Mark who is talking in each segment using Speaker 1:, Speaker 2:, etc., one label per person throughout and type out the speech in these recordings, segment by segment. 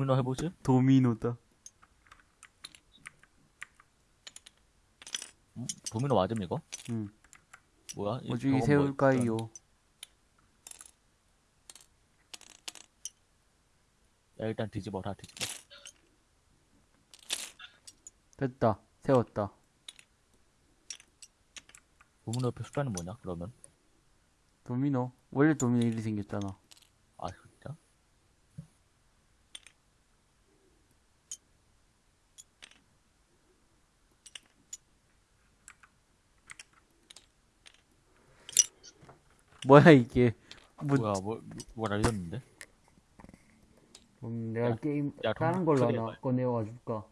Speaker 1: 도미노 해보지?
Speaker 2: 도미노다.
Speaker 1: 음, 도미노 맞음, 이거?
Speaker 2: 응.
Speaker 1: 뭐야? 이-
Speaker 2: 어중이
Speaker 1: 저건 뭐
Speaker 2: 세울까요?
Speaker 1: 야, 일단 뒤집어라, 뒤집어.
Speaker 2: 됐다. 세웠다.
Speaker 1: 도미노 옆에 숫자는 뭐냐, 그러면?
Speaker 2: 도미노. 원래 도미노 이리 생겼잖아.
Speaker 1: 아, 진짜?
Speaker 2: 뭐야 이게? 뭐,
Speaker 1: 뭐야, 뭐, 뭐가 날렸는데?
Speaker 2: 음, 내가
Speaker 1: 야,
Speaker 2: 게임
Speaker 1: 야,
Speaker 2: 다른
Speaker 1: 동-
Speaker 2: 걸로 하나
Speaker 1: 말-
Speaker 2: 꺼내와 줄까?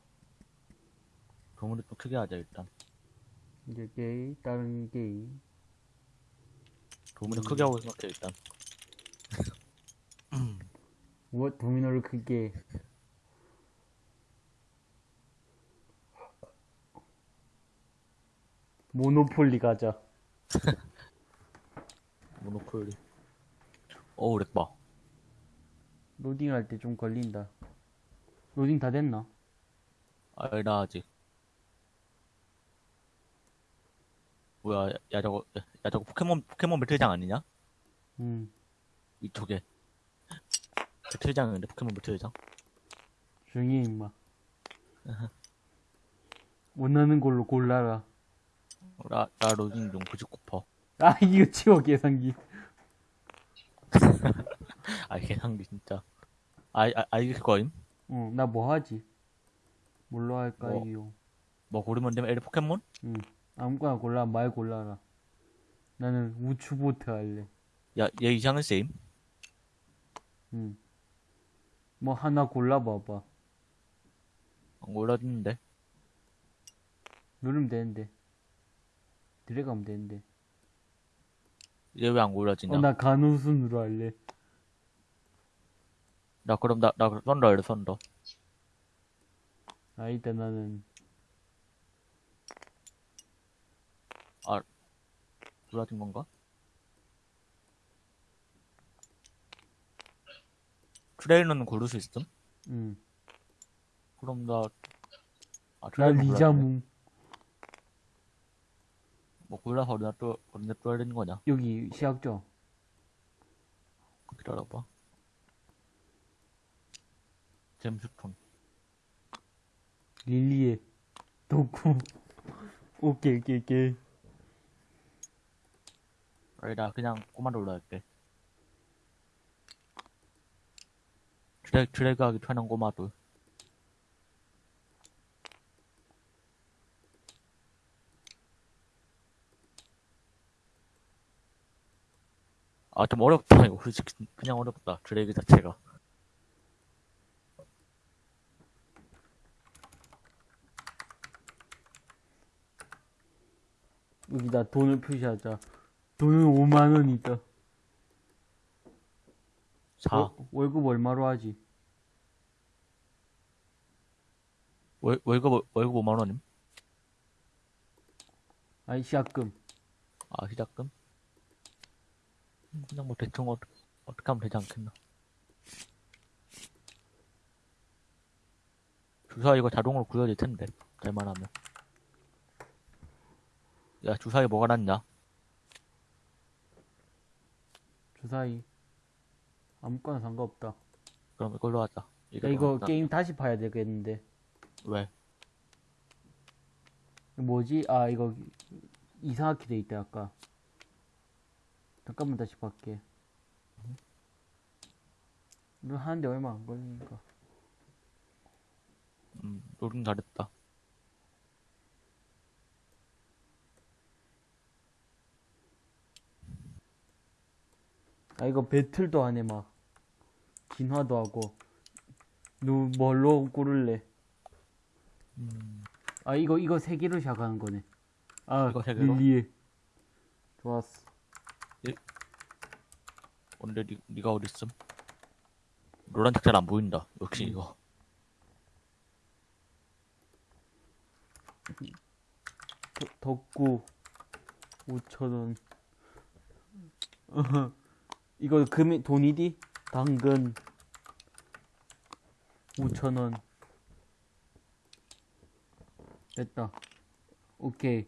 Speaker 1: 도미노 좀 크게 하자, 일단.
Speaker 2: 이제 게임 다른 게임.
Speaker 1: 도미노
Speaker 2: 음.
Speaker 1: 크게 하고 생각해, 일단.
Speaker 2: 뭐 도미노를 크게. 모노폴리 가자.
Speaker 1: 모노폴리. 어우, lag 봐.
Speaker 2: 로딩 할 때 좀 걸린다. 로딩 다 됐나?
Speaker 1: 아, 나 아직. 뭐야, 야, 야, 저거, 야, 야, 저거 포켓몬, 포켓몬 배틀장 아니냐?
Speaker 2: 응.
Speaker 1: 이쪽에. 배틀장인데, 포켓몬 배틀장?
Speaker 2: 해, 임마. 원하는 걸로 골라라.
Speaker 1: 나, 나 로딩 좀 99%.
Speaker 2: 아, 이거 치워, 계산기.
Speaker 1: 아, 개상기 진짜. 아, 아, 아, 이게 그거임?
Speaker 2: 응, 나 뭐 하지? 뭘로 할까요?
Speaker 1: 뭐 고르면 되면 에리 포켓몬?
Speaker 2: 응. 아무거나 골라, 말 골라라. 나는 우추보트 할래.
Speaker 1: 야, 얘 이상은 세임?
Speaker 2: 응. 뭐 하나 골라봐봐.
Speaker 1: 안 골라주는데.
Speaker 2: 누르면 되는데. 들어가면 되는데.
Speaker 1: 얘왜안 골라지냐?
Speaker 2: 어, 나 간호순으로 할래.
Speaker 1: 나 그럼 나, 나 썬더 할래, 썬더.
Speaker 2: 아, 일단 나는,
Speaker 1: 골라진 건가? 트레이너는 고를 수 있음?
Speaker 2: 응.
Speaker 1: 그럼 나, 아,
Speaker 2: 나. 리자몽.
Speaker 1: 뭐 골라서 어디다 또, 어디다 또 해야 되는 거냐?
Speaker 2: 여기 시작점.
Speaker 1: 기다려봐. 잼스톤.
Speaker 2: 릴리에. 도쿠. 오케이, 오케이, 오케이.
Speaker 1: 아니, 나 그냥 꼬마로 올라갈게. 드래, 드래그 하기 편한 꼬마도. 아, 좀 어렵다, 이거. 솔직히, 그냥 어렵다. 드래그 자체가.
Speaker 2: 여기다 돈을 표시하자. 돈은 5만원이다.
Speaker 1: 4.
Speaker 2: 월급 얼마로 하지?
Speaker 1: 월, 월급, 월급 5만원임?
Speaker 2: 아니, 시작금.
Speaker 1: 아, 시작금? 음, 그냥 뭐 대충 어, 어떻게 하면 되지 않겠나. 주사 이거 자동으로 구해질 텐데. 잘만 하면. 야, 주사위 뭐가 낫냐?
Speaker 2: 주사위. 아무거나 상관없다.
Speaker 1: 그럼 이걸로 하자.
Speaker 2: 야,
Speaker 1: 이게
Speaker 2: 이거
Speaker 1: 낫다.
Speaker 2: 게임 다시 봐야 되겠는데.
Speaker 1: 왜?
Speaker 2: 뭐지? 아, 이거 이상하게 돼 있다, 아까. 잠깐만 다시 볼게. 이거 하는데 얼마 안 걸리니까.
Speaker 1: 음, 노름 잘했다.
Speaker 2: 아, 이거 배틀도 하네, 막. 진화도 하고. 누, 뭘로 고를래?
Speaker 1: 음,
Speaker 2: 아, 이거, 이거 세 개로 시작하는 거네. 아,
Speaker 1: 이거 세 개로?
Speaker 2: 릴리에. 좋았어.
Speaker 1: 오늘 니, 니가 어딨음? 노란 책잘 안 보인다. 역시
Speaker 2: 음.
Speaker 1: 이거.
Speaker 2: 더- 덕구 5천원 이거 금이 돈이디? 당근 5천원. 됐다. 오케이.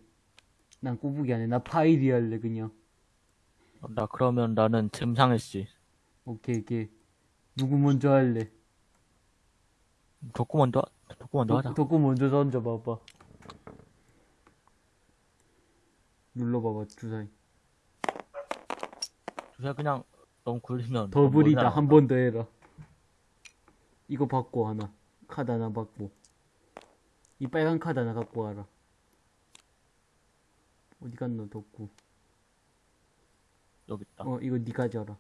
Speaker 2: 난 꼬부기 안 해. 나 파이리 할래, 그냥.
Speaker 1: 나 그러면 나는 잼상했지.
Speaker 2: 오케이, 오케이. 누구 먼저 할래?
Speaker 1: 덕구 먼저, 덕구 먼저 하자.
Speaker 2: 덕구 먼저 던져 봐봐. 눌러봐봐, 주사위.
Speaker 1: 주사 그냥 너무 굴리면.
Speaker 2: 더블이다. 한 번 더 해라. 이거 받고 하나. 카드 하나 받고. 이 빨간 카드 하나 갖고 와라. 어디 갔노, 덕구?
Speaker 1: 여기 있다.
Speaker 2: 어, 이거 니 가져라.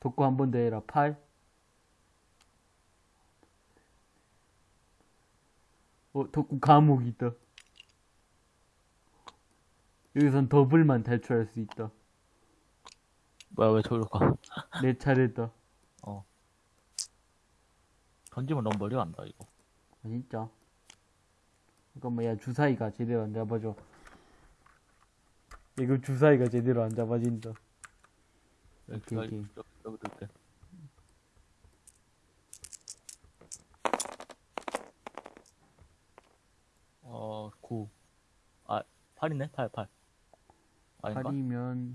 Speaker 2: 덕구 한번 더 해라. 8. 어, 덕구 감옥이 있다. 여기선 더블만 탈출할 수 있다.
Speaker 1: 뭐야, 왜 저기로 가?
Speaker 2: 내 차례다.
Speaker 1: 던지면 너무 멀리 간다, 이거.
Speaker 2: 아, 진짜. 잠깐만, 야, 주사위가 제대로 안 잡아줘. 이거 주사위가 제대로 안 잡아진다.
Speaker 1: 여기,
Speaker 2: 오케이, 오케이.
Speaker 1: 여기, 여기 둘게. 어, 9. 아, 8이네? 8, 8. 아닌가?
Speaker 2: 8이면,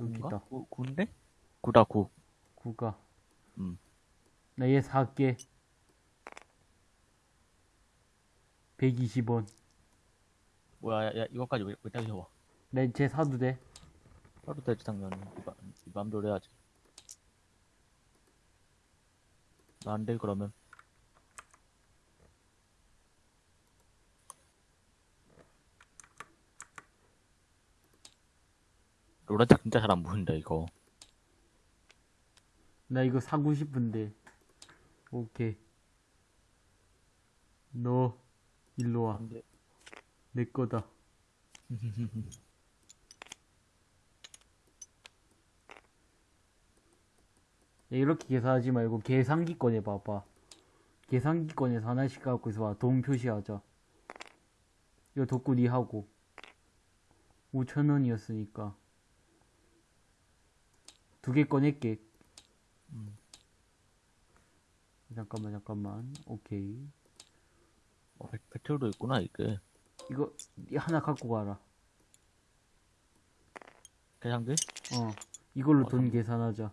Speaker 2: 여기 있다.
Speaker 1: 9, 9인데? 9다, 9.
Speaker 2: 9가.
Speaker 1: 음.
Speaker 2: 나얘 살게. 120원.
Speaker 1: 뭐야, 야, 야, 이거까지 왜, 왜 따기 와
Speaker 2: 나쟤 사도 돼?
Speaker 1: 하루 되지, 당연히. 이 맘- 맘대로 해야지. 나 안 돼, 그러면. 노란색 진짜 잘 안 보인다, 이거.
Speaker 2: 나 이거 사고 싶은데. 오케이. 너, 일로 와. 내 거다. 야, 이렇게 계산하지 말고 계산기 꺼내 봐봐. 계산기 꺼내서 하나씩 갖고 있어봐. 돈 표시하자. 이거 덕구리 하고. 5천원이었으니까. 두 개 꺼낼게.
Speaker 1: 음.
Speaker 2: 잠깐만, 잠깐만. 오케이.
Speaker 1: 어, 배- 배틀도 있구나, 이게.
Speaker 2: 이거 하나 갖고 가라.
Speaker 1: 계산기?
Speaker 2: 어. 이걸로
Speaker 1: 어,
Speaker 2: 돈
Speaker 1: 잠-
Speaker 2: 계산하자.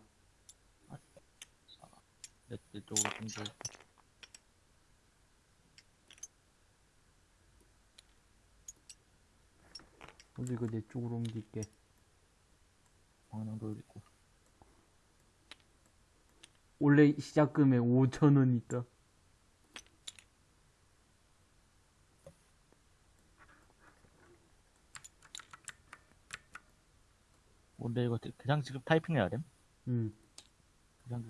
Speaker 1: 내, 내 쪽으로 좀 줘.
Speaker 2: 어디 이거 내 쪽으로 옮길게.
Speaker 1: 방향도 있고.
Speaker 2: 원래 시작금에 5천원 있다.
Speaker 1: 뭔데, 이거 그냥 지금 타이핑 해야 됨?
Speaker 2: 응.
Speaker 1: 그냥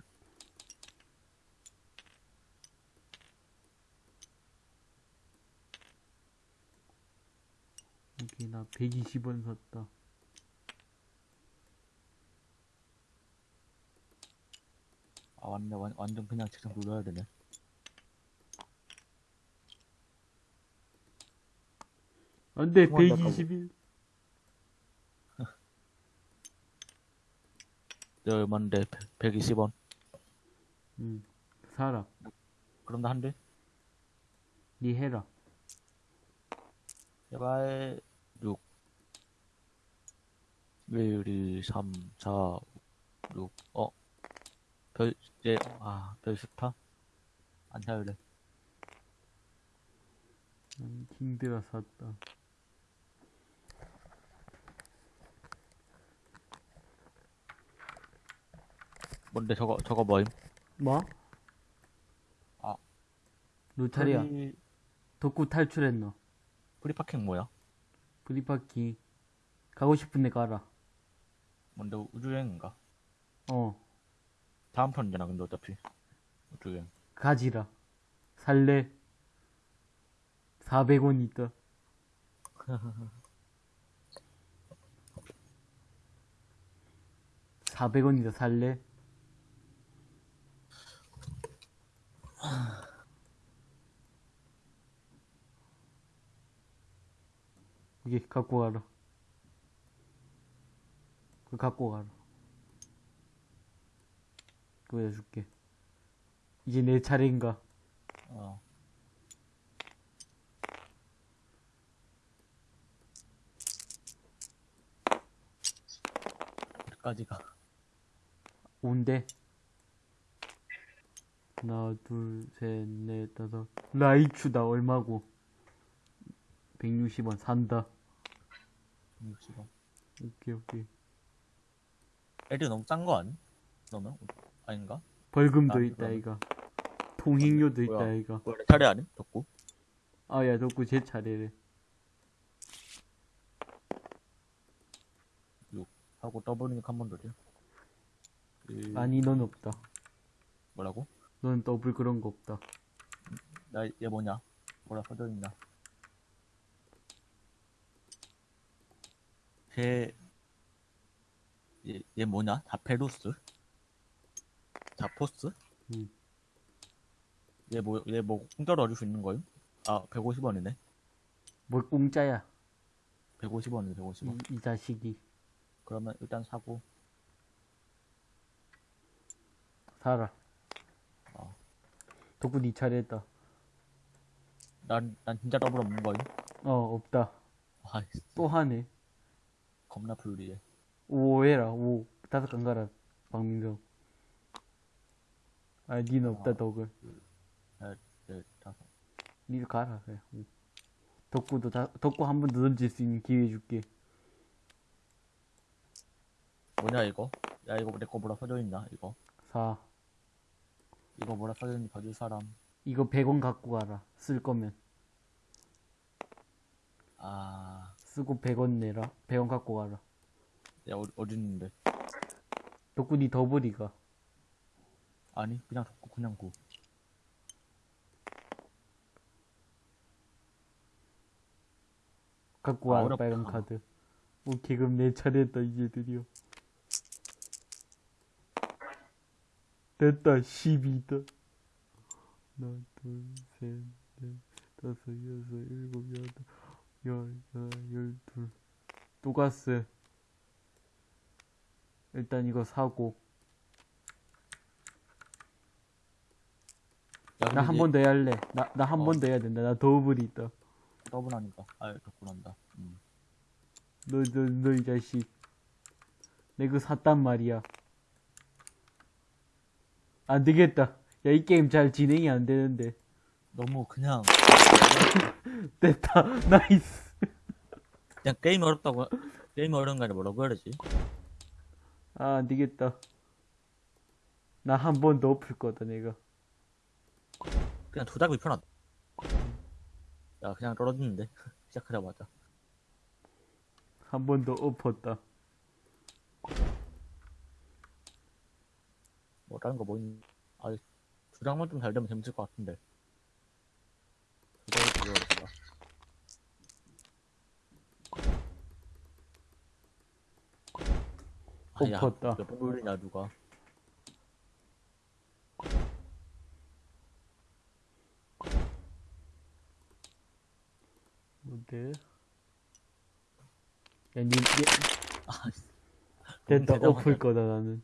Speaker 2: 여기 나 120원 샀다.
Speaker 1: 아 완전 완, 완전 그냥 책상 눌러야 되네.
Speaker 2: 안 돼,
Speaker 1: 통한다,
Speaker 2: 121.
Speaker 1: 내 얼마인데 120원.
Speaker 2: 응. 사라.
Speaker 1: 그럼 나 한 대.
Speaker 2: 니 해라.
Speaker 1: 제발 6 1, 2, 3, 4, 6 어? 별 이제 아별 스타? 안 사요래.
Speaker 2: 난 힘들어 샀다.
Speaker 1: 뭔데 저거 저거 뭐임?
Speaker 2: 뭐?
Speaker 1: 아.
Speaker 2: 너 차례야.
Speaker 1: Free,
Speaker 2: 덕구 탈출했노.
Speaker 1: Free Parking 뭐야?
Speaker 2: Free Parking. 가고 싶은 데 가라.
Speaker 1: 뭔데 우주여행인가?
Speaker 2: 어.
Speaker 1: 다음 편이잖아 근데 어차피 우주여행.
Speaker 2: 가지라. 살래. 400원 있다. (400원이다) 살래? 이게 갖고 가라 그 갖고 가라 보여줄게. 이제 내 차례인가?
Speaker 1: 어. 어디까지가?
Speaker 2: 온대. 하나, 둘, 셋, 넷, 다섯. 라이추다, 얼마고? 160원, 산다.
Speaker 1: 60원.
Speaker 2: 오케이, 오케이.
Speaker 1: 애들 너무 짠거 아니? 너는? 아닌가?
Speaker 2: 벌금도
Speaker 1: 아,
Speaker 2: 있다,
Speaker 1: 그러네.
Speaker 2: 이가. 통행료도 있다,
Speaker 1: 뭐야?
Speaker 2: 이가.
Speaker 1: 원래 차례 아니? 덕구?
Speaker 2: 아, 야, 덕구 제 차례래.
Speaker 1: 하고 더블이니까 한 번 더려. 그,
Speaker 2: 아니, 넌 없다.
Speaker 1: 뭐라고?
Speaker 2: 넌 더블 그런 거 없다.
Speaker 1: 나 얘 뭐냐? 뭐라 써져 있나? 걔, 얘, 얘 뭐냐? 자페루스? 자포스?
Speaker 2: 응.
Speaker 1: 얘 뭐, 얘 뭐, 공짜로 얻을 수 있는 거임? 아, 150원이네.
Speaker 2: 뭘 공짜야,
Speaker 1: 150원이네, 150원.
Speaker 2: 이, 이 자식이.
Speaker 1: 그러면 일단 사고,
Speaker 2: 살아.
Speaker 1: 어.
Speaker 2: 덕구 니 차례 했다.
Speaker 1: 난, 난 진짜 더블 없는 거임?
Speaker 2: 어, 없다.
Speaker 1: 아이,
Speaker 2: 또 하네.
Speaker 1: 겁나 불리해.
Speaker 2: 오 해라, 오. 다섯 간 가라, 박민경. 아, 니는 없다,
Speaker 1: 아.
Speaker 2: 덕을.
Speaker 1: 넷, 넷, 다섯.
Speaker 2: 니도 가라, 그래. 응. 덕구도 다, 덕구 한 번 더 던질 수 있는 기회 줄게.
Speaker 1: 뭐냐, 이거? 야, 이거 내거 뭐라 써져 있나, 이거?
Speaker 2: 사.
Speaker 1: 이거 뭐라 있는지 봐줄 사람.
Speaker 2: 이거 100원 갖고 가라. 쓸 거면.
Speaker 1: 아,
Speaker 2: 쓰고 100원 내라. 100원 갖고 가라.
Speaker 1: 야, 어디, 있는데?
Speaker 2: 덕구 니 더블이가.
Speaker 1: 아니, 그냥 덕구, 그냥 구.
Speaker 2: 갖고
Speaker 1: 아,
Speaker 2: 와라,
Speaker 1: 어렵다.
Speaker 2: 빨간 카드. 오케이, 그럼 내 차례다, 이제 드디어. 됐다, 12다. 하나, 둘, 셋, 넷, 다섯, 여섯, 일곱, 여덟, 열, 열, 열둘. 또 갔어. 일단 이거 사고.
Speaker 1: 야,
Speaker 2: 나한 번더 해야 할래. 나, 나한
Speaker 1: 어.
Speaker 2: 번더 해야 된다. 나 더블이 있다.
Speaker 1: 더블 하니까. 아, 덕구 난다. 음.
Speaker 2: 너, 너, 너 이 자식. 내 그거 샀단 말이야. 안 되겠다. 야, 이 게임 잘 진행이 안 되는데.
Speaker 1: 너무 그냥,
Speaker 2: 됐다. Nice.
Speaker 1: 그냥 게임이 어렵다고, 게임이 어려운 게 아니라 뭐라고 해야 되지?
Speaker 2: 아, 안 되겠다. 나 한 번 더 엎을 거다, 내가.
Speaker 1: 그냥 조작이 편하다. 야, 그냥 떨어지는데. 시작하자마자.
Speaker 2: 한 번 더 엎었다.
Speaker 1: 뭐, 다른 거뭐 있니? 아, 조작만 좀 잘 되면 재밌을 것 같은데. 조작이 되게 어렵다. 아, 야,
Speaker 2: 엎었다.
Speaker 1: 몇번 돌리냐, 누가.
Speaker 2: 뭔데? 야, 니, 니
Speaker 1: 아, 됐다.
Speaker 2: 엎을 거다, 나는.